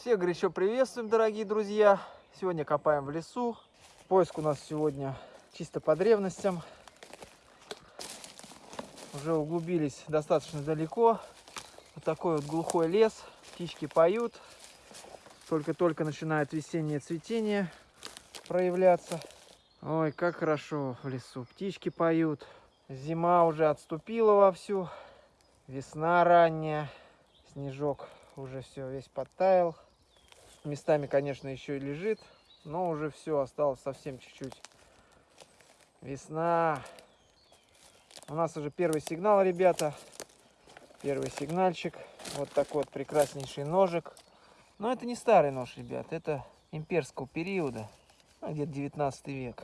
Всех горячо приветствуем, дорогие друзья. Сегодня копаем в лесу. Поиск у нас сегодня чисто по древностям. Уже углубились достаточно далеко. Вот такой вот глухой лес. Птички поют. Только-только начинает весеннее цветение проявляться. Ой, как хорошо в лесу. Птички поют. Зима уже отступила вовсю. Весна ранняя. Снежок уже все весь подтаял. Местами, конечно, еще и лежит. Но уже все, осталось совсем чуть-чуть. Весна. У нас уже первый сигнал, ребята. Первый сигнальчик. Вот такой вот прекраснейший ножик. Но это не старый нож, ребят. Это имперского периода. Ну, где-то 19 век.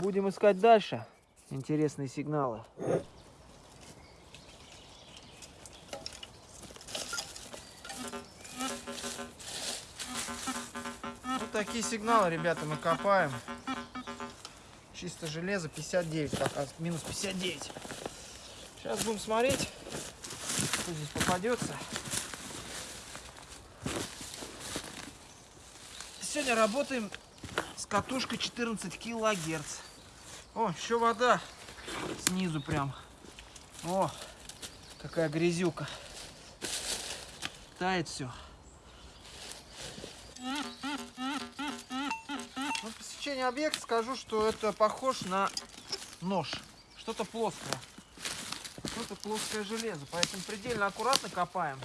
Будем искать дальше интересные сигналы. Сигналы, ребята, мы копаем. Чисто железо 59 пока, минус 59. Сейчас будем смотреть, что здесь попадется. Сегодня работаем с катушкой 14 килогерц. О, еще вода снизу прям. О, какая грязюка. Тает все. По сечению объекта скажу, что это похож на нож. Что-то плоское. Что-то плоское железо. Поэтому предельно аккуратно копаем,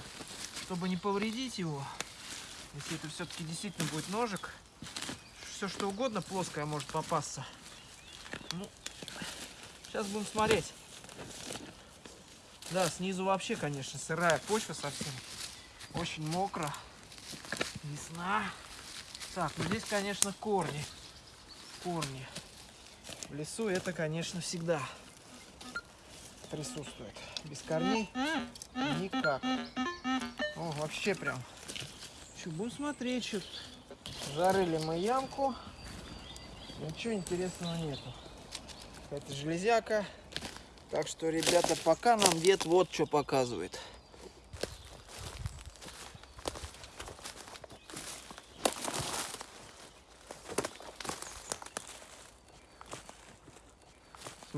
чтобы не повредить его. Если это все-таки действительно будет ножик, все что угодно плоское может попасться. Ну, сейчас будем смотреть. Да, снизу вообще, конечно, сырая почва совсем. Очень мокро. Весна. Так, ну здесь, конечно, корни. Корни. В лесу это, конечно, всегда присутствует. Без корней никак. О, вообще прям. Что, будем смотреть, что Жарили мы ямку. Ничего интересного нету. Это железяка. Так что, ребята, пока нам дед вот что показывает.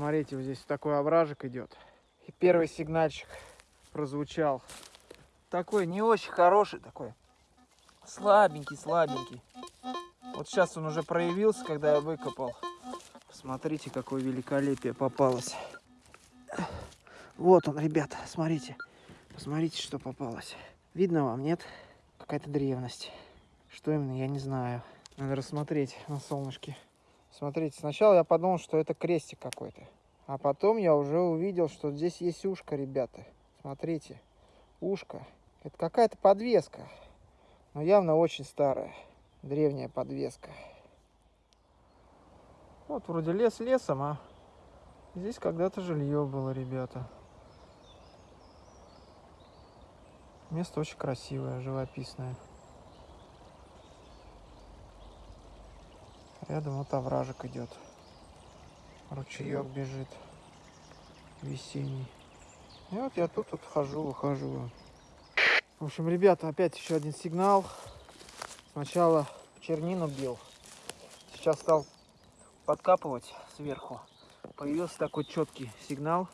Смотрите, вот здесь такой овражек идет. И первый сигнальчик прозвучал. Такой не очень хороший, такой слабенький, слабенький. Вот сейчас он уже проявился, когда я выкопал. Смотрите, какое великолепие попалось. Вот он, ребята, смотрите. Посмотрите, что попалось. Видно вам, нет? Какая-то древность. Что именно, я не знаю. Надо рассмотреть на солнышке. Смотрите, сначала я подумал, что это крестик какой-то. А потом я уже увидел, что здесь есть ушко, ребята. Смотрите, ушко. Это какая-то подвеска. Но явно очень старая. Древняя подвеска. Вот вроде лес лесом, а здесь когда-то жилье было, ребята. Место очень красивое, живописное. Рядом вот овражек идет. Ручеек бежит. Весенний. И вот я тут вот хожу, выхожу. В общем, ребята, опять еще один сигнал. Сначала чернину бил. Сейчас стал подкапывать сверху. Появился такой четкий сигнал.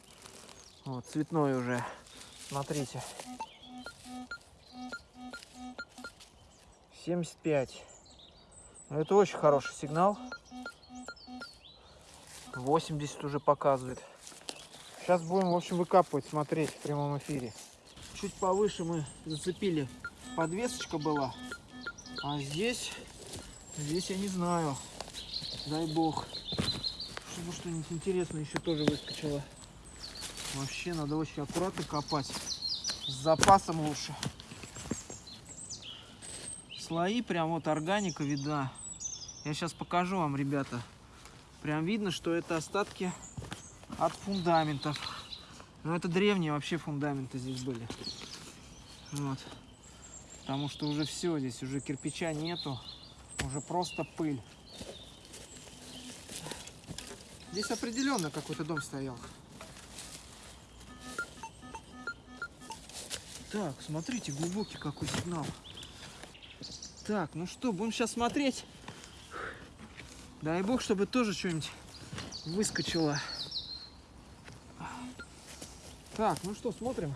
Вот, цветной уже. Смотрите. 75. Ну, это очень хороший сигнал. 80 уже показывает. Сейчас будем, в общем, выкапывать, смотреть в прямом эфире. Чуть повыше мы зацепили. Подвесочка была. А здесь, здесь я не знаю. Дай бог. Чтобы что-нибудь интересное еще тоже выскочило. Вообще надо очень аккуратно копать. С запасом лучше. Слои прям вот органика видна. Я сейчас покажу вам, ребята. Прям видно, что это остатки от фундаментов. Но это древние вообще фундаменты здесь были. Вот. Потому что уже все, здесь уже кирпича нету. Уже просто пыль. Здесь определенно какой-то дом стоял. Так, смотрите, глубокий какой сигнал. Так, ну что, будем сейчас смотреть. Дай бог, чтобы тоже что-нибудь выскочило. Так, ну что, смотрим.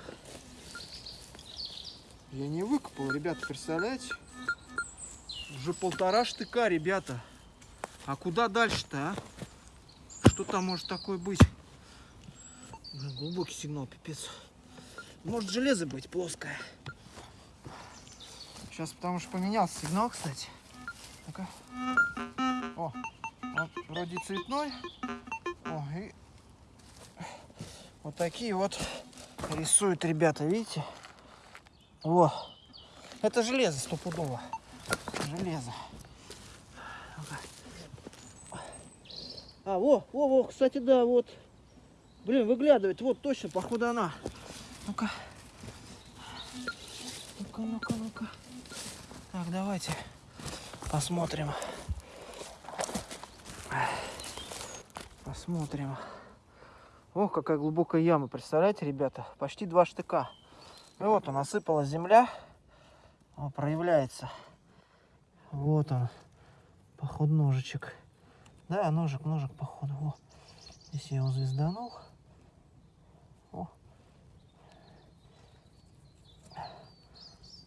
Я не выкопал, ребята, представляете? Уже полтора штыка, ребята. А куда дальше-то, а? Что там может такое быть? Глубокий сигнал, пипец. Может железо быть плоское. Сейчас потому что поменялся сигнал, кстати. Ну-ка. Вот вроде цветной. О, и вот такие вот рисуют ребята, видите? Во. Это железо стопудово. Железо. А, во, во, во, кстати, да, вот. Блин, выглядывает. Вот точно, походу она. Ну-ка. Ну-ка, ну-ка, ну-ка. Так, давайте посмотрим. Посмотрим. О, какая глубокая яма, представляете, ребята? Почти два штыка. И вот он, осыпалась земля. Он проявляется. Вот он. Походу ножичек. Да, ножик, ножик, походу. Во. Здесь я его звезданул. О.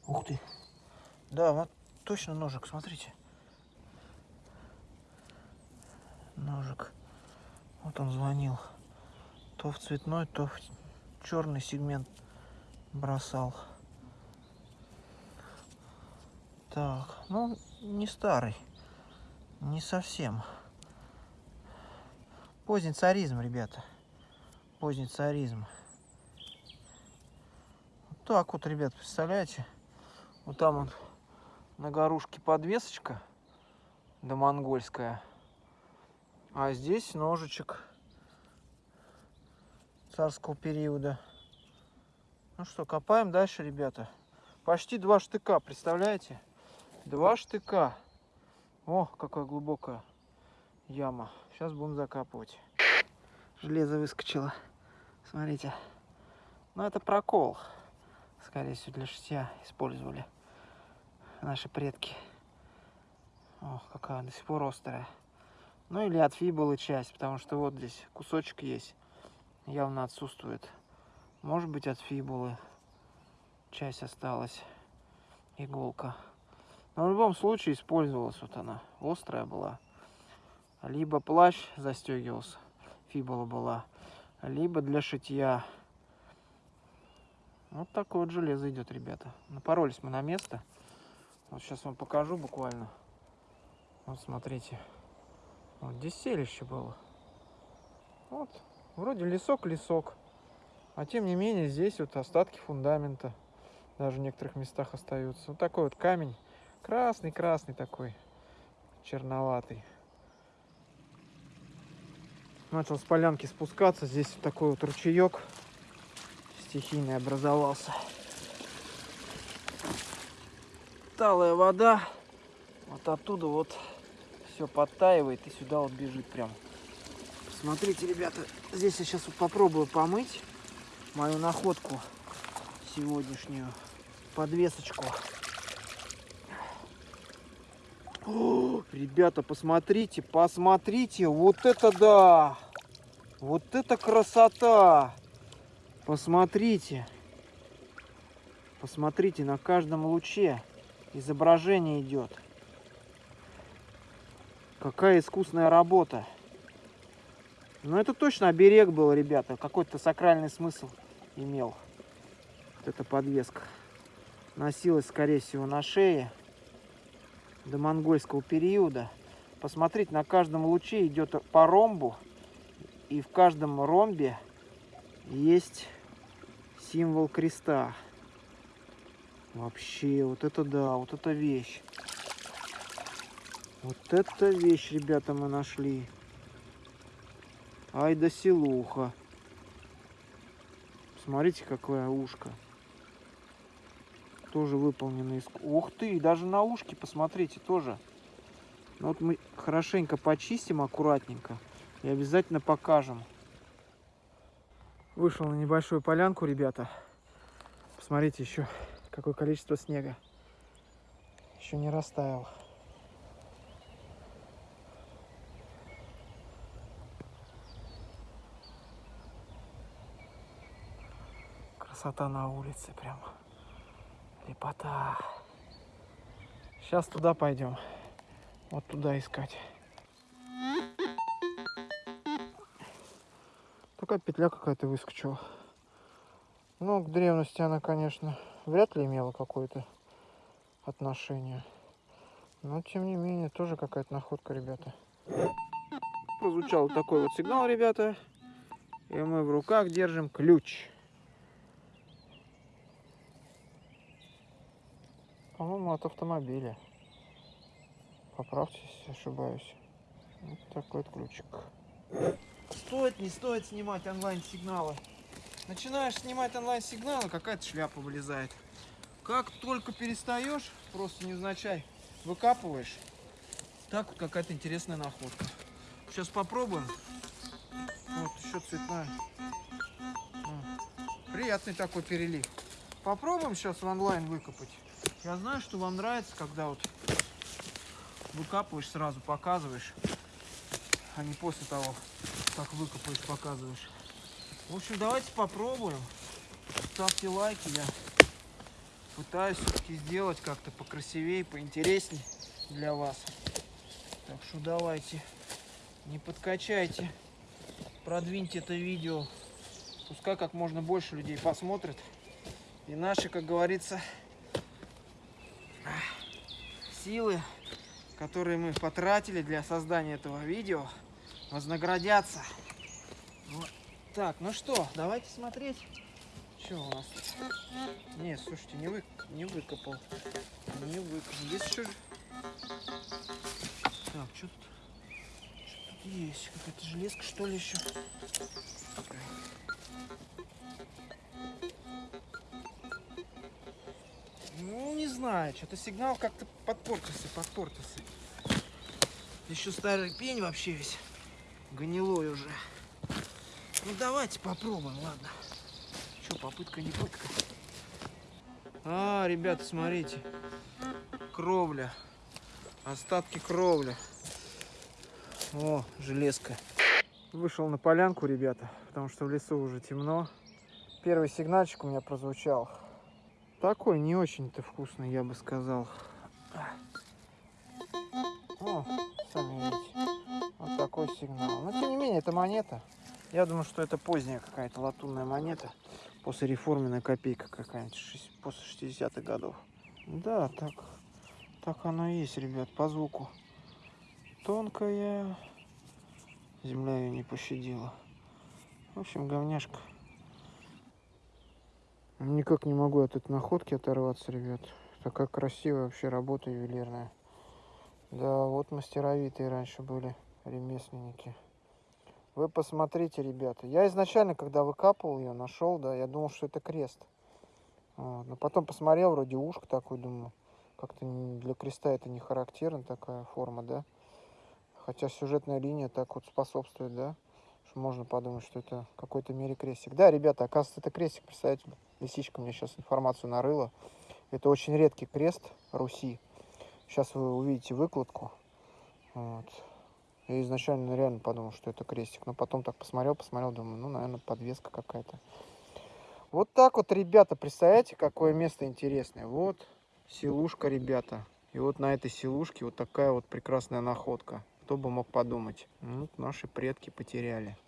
Ух ты. Да, вот точно ножик, смотрите. Ножик. Вот он звонил. То в цветной, то в черный сегмент бросал. Так, ну не старый, не совсем. Поздний царизм, ребята. Поздний царизм. Вот так вот, ребят, представляете? Вот там он на горушке подвесочка, да монгольская. А здесь ножичек царского периода. Ну что, копаем дальше, ребята. Почти два штыка, представляете? Два штыка. О, какая глубокая яма. Сейчас будем закапывать. Железо выскочило. Смотрите. Ну, это прокол. Скорее всего, для шитья использовали наши предки. О, какая до сих пор острая. Ну, или от фибулы часть, потому что вот здесь кусочек есть. Явно отсутствует. Может быть от фибулы часть осталась, иголка. Но в любом случае использовалась вот она, острая была. Либо плащ застегивался, фибула была, либо для шитья. Вот такое вот железо идет, ребята. Напоролись мы на место. Вот сейчас вам покажу буквально. Вот смотрите. Вот здесь селище было. Вот, вроде лесок-лесок. А тем не менее, здесь вот остатки фундамента даже в некоторых местах остаются. Вот такой вот камень. Красный-красный такой, черноватый. Начал с полянки спускаться. Здесь вот такой вот ручеек стихийный образовался. Талая вода. Вот оттуда вот все подтаивает и сюда вот бежит прям. Смотрите, ребята, здесь я сейчас вот попробую помыть мою находку сегодняшнюю подвесочку. О, ребята, посмотрите, посмотрите, вот это да! Вот это красота! Посмотрите. Посмотрите, на каждом луче изображение идет. Какая искусная работа. Ну это точно оберег был, ребята. Какой-то сакральный смысл имел. Вот эта подвеска. Носилась, скорее всего, на шее до монгольского периода. Посмотрите, на каждом луче идет по ромбу. И в каждом ромбе есть символ креста. Вообще, вот это да, вот это вещь. Вот это вещь, ребята, мы нашли. Ай да селуха. Смотрите, какое ушко. Тоже выполнено из... Ух ты, даже на ушке, посмотрите, тоже. Ну, вот мы хорошенько почистим, аккуратненько. И обязательно покажем. Вышел на небольшую полянку, ребята. Посмотрите еще, какое количество снега. Еще не растаял. Красота на улице прям. Лепота. Сейчас туда пойдем. Вот туда искать. Такая петля какая-то выскочила. Ну, к древности она, конечно, вряд ли имела какое-то отношение. Но, тем не менее, тоже какая-то находка, ребята. Прозвучал такой вот сигнал, ребята. И мы в руках держим ключ. По-моему, от автомобиля. Поправьте, если ошибаюсь. Вот такой вот ключик. Стоит, не стоит снимать онлайн-сигналы. Начинаешь снимать онлайн-сигналы, какая-то шляпа вылезает. Как только перестаешь, просто невзначай выкапываешь, так вот какая-то интересная находка. Сейчас попробуем. Вот, еще цветная. Приятный такой перелив. Попробуем сейчас в онлайн выкопать. Я знаю, что вам нравится, когда вот выкапываешь, сразу показываешь, а не после того, как выкопаешь, показываешь. В общем, давайте попробуем. Ставьте лайки, я пытаюсь все-таки сделать как-то покрасивее, поинтереснее для вас. Так что давайте, не подкачайте, продвиньте это видео. Пускай как можно больше людей посмотрит. И наши, как говорится, силы, которые мы потратили для создания этого видео, вознаградятся. Вот. Так, ну что, давайте смотреть. Что у нас? Не, слушайте, не, вы, не выкопал. Не выкопал. Есть еще... Так, что тут? Что тут есть? Какая-то железка, что ли, еще? Знаю, что-то сигнал как-то подпортился, подпортился. Еще старый пень вообще весь гнилой уже. Ну, давайте попробуем, ладно. Что, попытка не пытка. А, ребята, смотрите. Кровля. Остатки кровли. О, железка. Вышел на полянку, ребята, потому что в лесу уже темно. Первый сигнальчик у меня прозвучал. Такой не очень-то вкусный, я бы сказал. О, сами видите. Вот такой сигнал. Но тем не менее, это монета. Я думаю, что это поздняя какая-то латунная монета. После реформенная копейка какая-нибудь, после 60-х годов. Да, так, так оно и есть, ребят, по звуку. Тонкая. Земля ее не пощадила. В общем, говняшка. Никак не могу от этой находки оторваться, ребят. Такая красивая вообще работа ювелирная. Да, вот мастеровитые раньше были ремесленники. Вы посмотрите, ребята. Я изначально, когда выкапывал ее, нашел, да, я думал, что это крест. Вот. Но потом посмотрел, вроде ушко такой, думаю, как-то для креста это не характерно, такая форма, да. Хотя сюжетная линия так вот способствует, да. Можно подумать, что это какой-то мере крестик. Да, ребята, оказывается, это крестик, представляете, лисичка мне сейчас информацию нарыла. Это очень редкий крест Руси. Сейчас вы увидите выкладку. Вот. Я изначально реально подумал, что это крестик. Но потом так посмотрел, посмотрел, думаю, ну, наверное, подвеска какая-то. Вот так вот, ребята, представляете, какое место интересное. Вот селушка, ребята. И вот на этой селушке вот такая вот прекрасная находка. Кто бы мог подумать. Ну, наши предки потеряли.